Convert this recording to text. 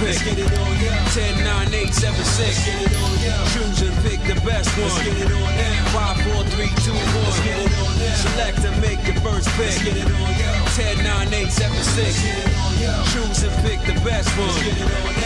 pick. 10, 9, 8, 7, 6. Choose and pick the best one. 5, 4, 3, 2, 1. Select and make your first pick. 10, 9, 8, 7, 6. Choose and pick the best one. Let's get it on, 1.